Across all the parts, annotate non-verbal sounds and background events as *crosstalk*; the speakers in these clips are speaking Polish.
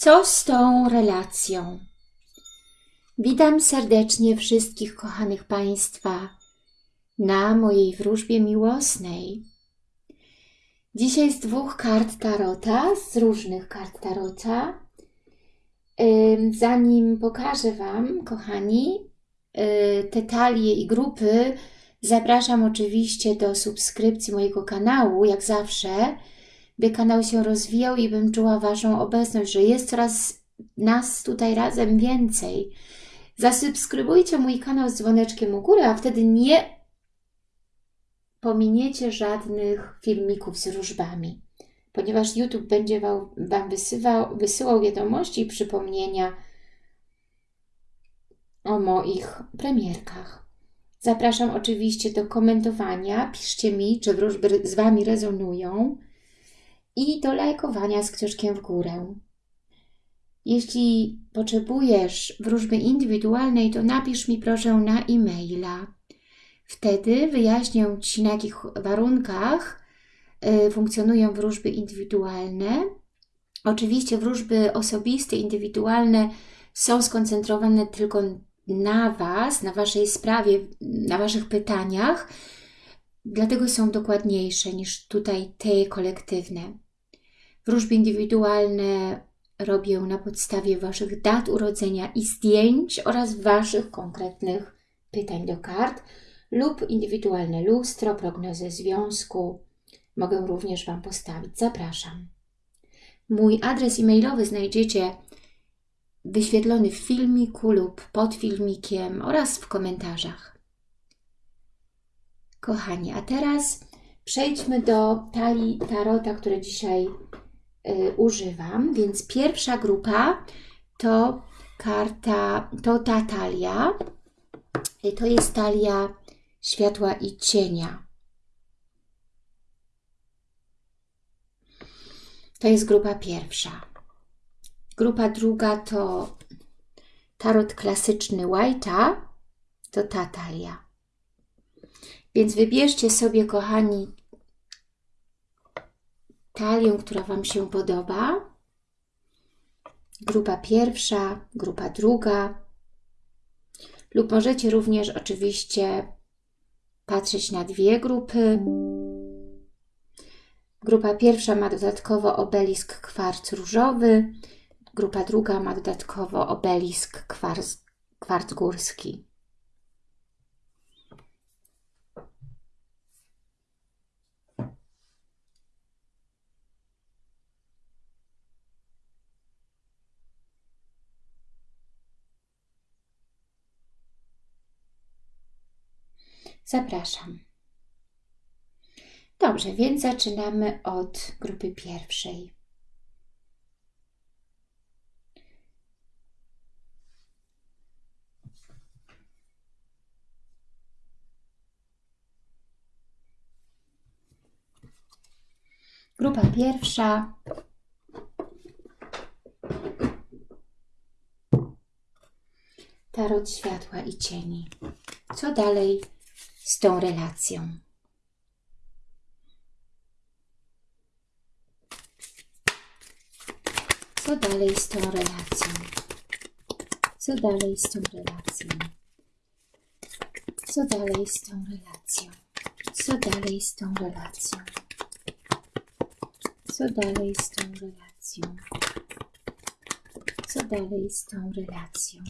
Co z tą relacją? Witam serdecznie wszystkich kochanych Państwa na mojej wróżbie miłosnej. Dzisiaj z dwóch kart Tarota, z różnych kart Tarota. Zanim pokażę Wam, kochani, y, te talie i grupy, zapraszam oczywiście do subskrypcji mojego kanału, jak zawsze, by kanał się rozwijał i bym czuła Waszą obecność, że jest coraz nas tutaj razem więcej. Zasubskrybujcie mój kanał z dzwoneczkiem u góry, a wtedy nie pominiecie żadnych filmików z różbami, ponieważ YouTube będzie Wam wysyłał, wysyłał wiadomości i przypomnienia o moich premierkach. Zapraszam oczywiście do komentowania, piszcie mi, czy wróżby z Wami rezonują i do lajkowania z kciuszkiem w górę. Jeśli potrzebujesz wróżby indywidualnej, to napisz mi proszę na e-maila. Wtedy wyjaśnię Ci, na jakich warunkach y, funkcjonują wróżby indywidualne. Oczywiście wróżby osobiste, indywidualne są skoncentrowane tylko na Was, na Waszej sprawie, na Waszych pytaniach, dlatego są dokładniejsze niż tutaj te kolektywne. Wróżby indywidualne robię na podstawie Waszych dat urodzenia i zdjęć oraz Waszych konkretnych pytań do kart lub indywidualne lustro, prognozę związku. Mogę również Wam postawić. Zapraszam. Mój adres e-mailowy znajdziecie wyświetlony w filmiku lub pod filmikiem oraz w komentarzach. Kochani, a teraz przejdźmy do talii tarota, które dzisiaj używam. Więc pierwsza grupa to karta, to ta talia. To jest talia światła i cienia. To jest grupa pierwsza. Grupa druga to tarot klasyczny White'a, to ta talia. Więc wybierzcie sobie, kochani, talię, która Wam się podoba. Grupa pierwsza, grupa druga. Lub możecie również oczywiście patrzeć na dwie grupy. Grupa pierwsza ma dodatkowo obelisk kwarc różowy, grupa druga ma dodatkowo obelisk kwarc, kwarc górski. Zapraszam. Dobrze, więc zaczynamy od grupy pierwszej. Grupa pierwsza. Tarot światła i cieni. Co dalej z tą relacją. Co dalej z tą relacją? Co dalej z tą relacją? Co dalej z tą relacją? Co dalej z tą relacją? Co dalej z tą relacją? Co dalej z tą relacją?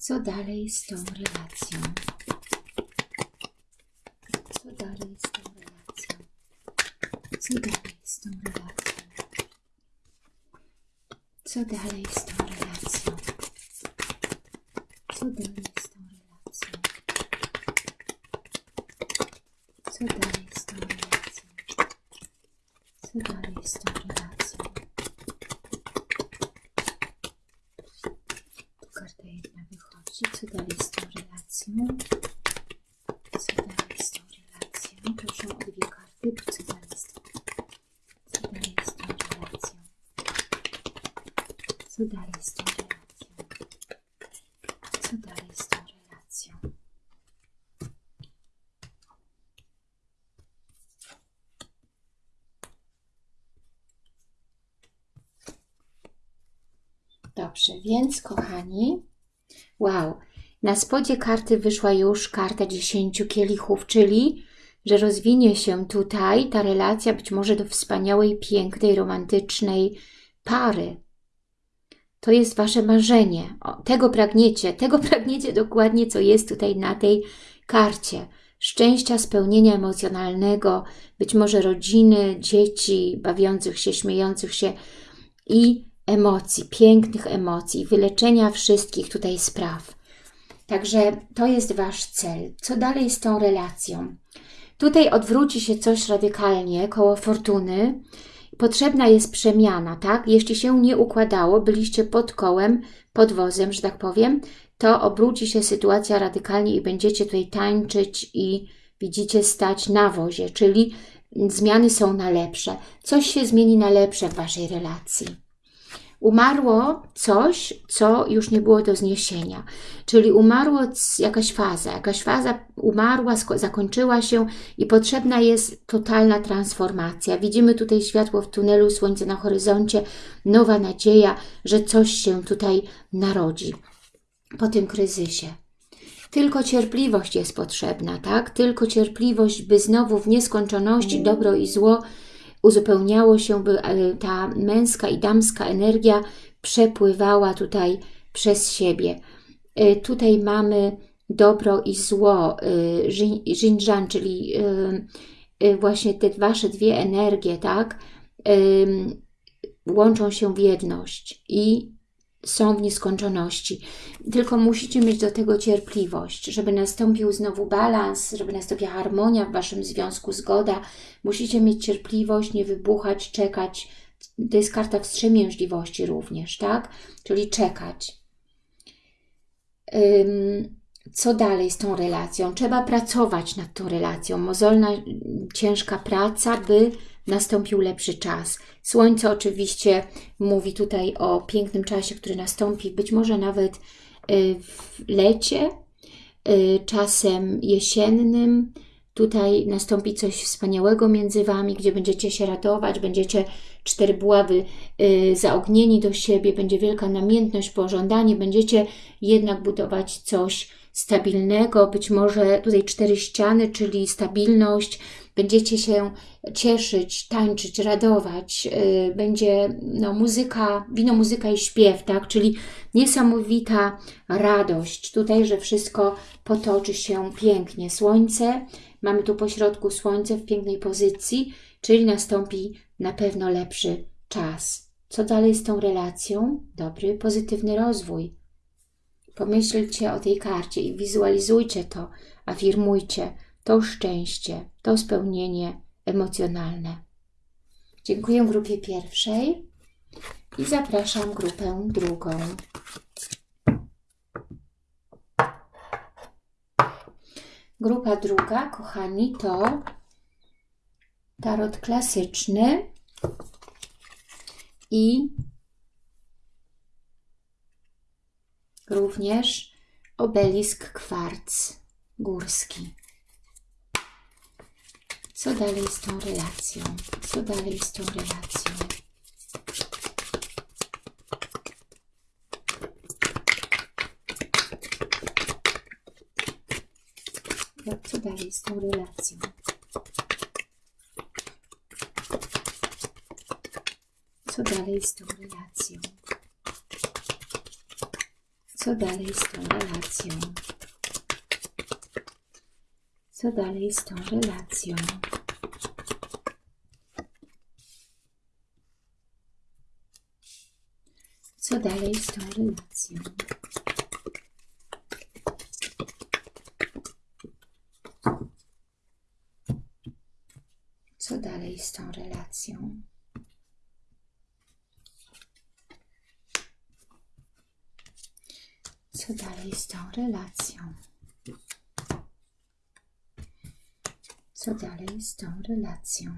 Co dalej z tą relacją? Z tą relacją? Co dalej z tą relacją? Co dalej z tą relacją? Co dalej z tą relacją? Co dalej z tą relacją? Co dalej z tą relacją? Co dalej z tą relacją? Dobrze, więc kochani, wow, na spodzie karty wyszła już karta 10 kielichów, czyli że rozwinie się tutaj ta relacja być może do wspaniałej, pięknej, romantycznej pary. To jest Wasze marzenie. O, tego pragniecie, tego *laughs* pragniecie dokładnie, co jest tutaj na tej karcie. Szczęścia, spełnienia emocjonalnego, być może rodziny, dzieci, bawiących się, śmiejących się i emocji, pięknych emocji, wyleczenia wszystkich tutaj spraw. Także to jest Wasz cel. Co dalej z tą relacją? Tutaj odwróci się coś radykalnie koło fortuny. Potrzebna jest przemiana, tak? Jeśli się nie układało, byliście pod kołem, pod wozem, że tak powiem, to obróci się sytuacja radykalnie i będziecie tutaj tańczyć i widzicie stać na wozie, czyli zmiany są na lepsze. Coś się zmieni na lepsze w Waszej relacji umarło coś, co już nie było do zniesienia. Czyli umarło jakaś faza, jakaś faza umarła, zakończyła się i potrzebna jest totalna transformacja. Widzimy tutaj światło w tunelu, słońce na horyzoncie, nowa nadzieja, że coś się tutaj narodzi po tym kryzysie. Tylko cierpliwość jest potrzebna, tak? Tylko cierpliwość, by znowu w nieskończoności dobro i zło uzupełniało się, by e, ta męska i damska energia przepływała tutaj przez siebie. E, tutaj mamy dobro i zło, Xinjiang, e, czyli właśnie te Wasze dwie energie, tak, łączą się w jedność i są w nieskończoności. Tylko musicie mieć do tego cierpliwość, żeby nastąpił znowu balans, żeby nastąpiła harmonia w Waszym związku, zgoda. Musicie mieć cierpliwość, nie wybuchać, czekać. To jest karta wstrzemięźliwości również, tak? Czyli czekać. Co dalej z tą relacją? Trzeba pracować nad tą relacją. Mozolna, ciężka praca, by nastąpił lepszy czas. Słońce oczywiście mówi tutaj o pięknym czasie, który nastąpi, być może nawet y, w lecie, y, czasem jesiennym. Tutaj nastąpi coś wspaniałego między Wami, gdzie będziecie się radować, będziecie cztery buławy y, zaognieni do siebie, będzie wielka namiętność, pożądanie, będziecie jednak budować coś stabilnego, być może tutaj cztery ściany, czyli stabilność, będziecie się cieszyć, tańczyć, radować, y, będzie no, muzyka, wino, muzyka i śpiew, tak? Czyli niesamowita radość tutaj, że wszystko potoczy się pięknie. Słońce, mamy tu pośrodku słońce w pięknej pozycji, czyli nastąpi na pewno lepszy czas. Co dalej z tą relacją? Dobry, pozytywny rozwój. Pomyślcie o tej karcie i wizualizujcie to, afirmujcie to szczęście, to spełnienie emocjonalne. Dziękuję grupie pierwszej i zapraszam grupę drugą. Grupa druga, kochani, to tarot klasyczny i również obelisk kwarc górski. Co dalej z tą relacją? Co dalej z tą relacją? Co dalej z tą relacją? Co dalej z tą relacją? Co dalej z tą relacją? Co dalej z tą relacją? Co dalej z tą relacją? Co dalej z tą relacją? Co dalej z tą relacją? Co dalej z tą relacją?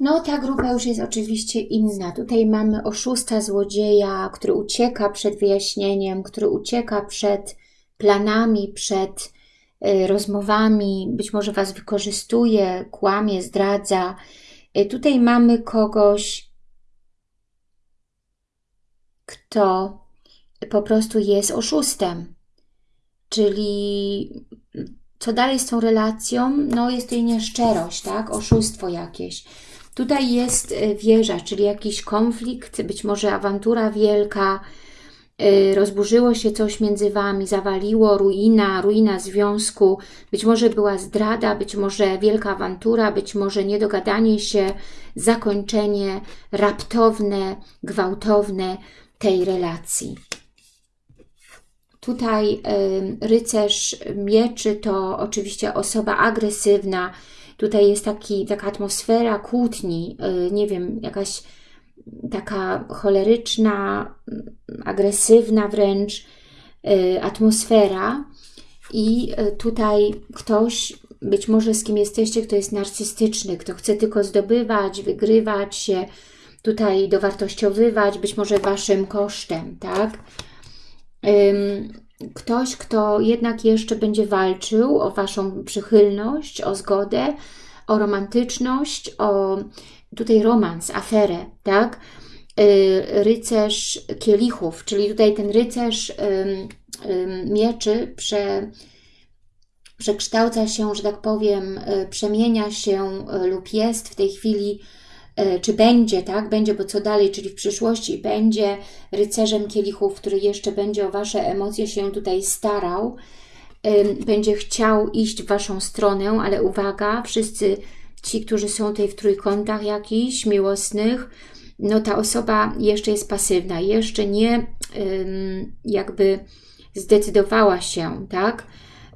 No, ta grupa już jest oczywiście inna. Tutaj mamy oszusta złodzieja, który ucieka przed wyjaśnieniem, który ucieka przed planami, przed y, rozmowami, być może Was wykorzystuje, kłamie, zdradza. Y, tutaj mamy kogoś, kto po prostu jest oszustem. Czyli co dalej z tą relacją? No jest jej nieszczerość, tak? Oszustwo jakieś. Tutaj jest y, wieża, czyli jakiś konflikt, być może awantura wielka, y, rozburzyło się coś między Wami, zawaliło, ruina, ruina związku, być może była zdrada, być może wielka awantura, być może niedogadanie się, zakończenie raptowne, gwałtowne tej relacji. Tutaj rycerz mieczy to oczywiście osoba agresywna, Tutaj jest taki, taka atmosfera kłótni, y, nie wiem, jakaś taka choleryczna, agresywna wręcz y, atmosfera i y, tutaj ktoś, być może z kim jesteście, kto jest narcystyczny, kto chce tylko zdobywać, wygrywać się, tutaj dowartościowywać, być może Waszym kosztem, tak? ktoś, kto jednak jeszcze będzie walczył o Waszą przychylność, o zgodę, o romantyczność, o tutaj romans, aferę, tak? Y, rycerz kielichów, czyli tutaj ten rycerz mieczy prze, przekształca się, że tak powiem, y, przemienia się y, lub jest w tej chwili czy będzie, tak? Będzie, bo co dalej, czyli w przyszłości będzie rycerzem kielichów, który jeszcze będzie o Wasze emocje się tutaj starał, będzie chciał iść w Waszą stronę, ale uwaga, wszyscy ci, którzy są tutaj w trójkątach jakichś miłosnych, no ta osoba jeszcze jest pasywna, jeszcze nie jakby zdecydowała się, tak?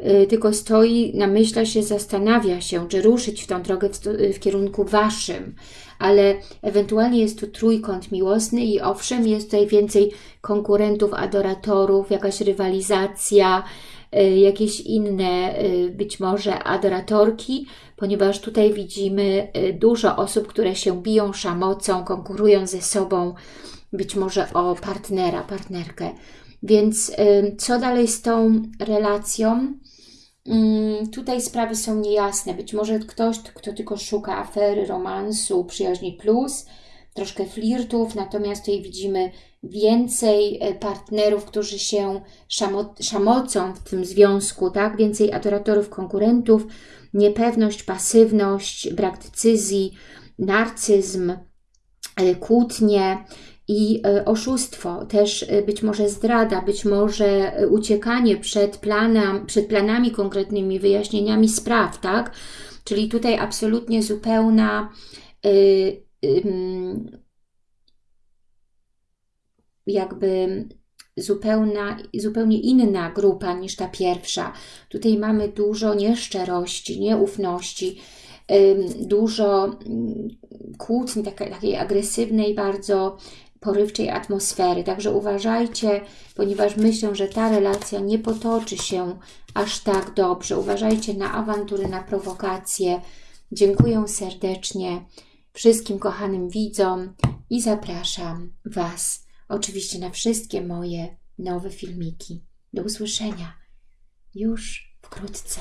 Y, tylko stoi, namyśla się, zastanawia się, czy ruszyć w tą drogę w, w kierunku Waszym, ale ewentualnie jest tu trójkąt miłosny i owszem, jest tutaj więcej konkurentów, adoratorów, jakaś rywalizacja, y, jakieś inne y, być może adoratorki, ponieważ tutaj widzimy dużo osób, które się biją szamocą, konkurują ze sobą, być może o partnera, partnerkę. Więc co dalej z tą relacją? Mm, tutaj sprawy są niejasne. Być może ktoś, kto tylko szuka afery, romansu, przyjaźni plus, troszkę flirtów, natomiast tutaj widzimy więcej e, partnerów, którzy się szamo szamocą w tym związku, tak? Więcej adoratorów, konkurentów, niepewność, pasywność, brak decyzji, narcyzm, e, kłótnie, i e, oszustwo, też e, być może zdrada, być może e, uciekanie przed, planem, przed planami konkretnymi, wyjaśnieniami spraw, tak? Czyli tutaj absolutnie zupełna jakby zupełna, zupełnie inna grupa niż ta pierwsza. Tutaj mamy dużo nieszczerości, nieufności, dużo mm, kłótni, takiej, takiej agresywnej bardzo porywczej atmosfery. Także uważajcie, ponieważ myślę, że ta relacja nie potoczy się aż tak dobrze. Uważajcie na awantury, na prowokacje. Dziękuję serdecznie wszystkim kochanym widzom i zapraszam Was oczywiście na wszystkie moje nowe filmiki. Do usłyszenia już wkrótce.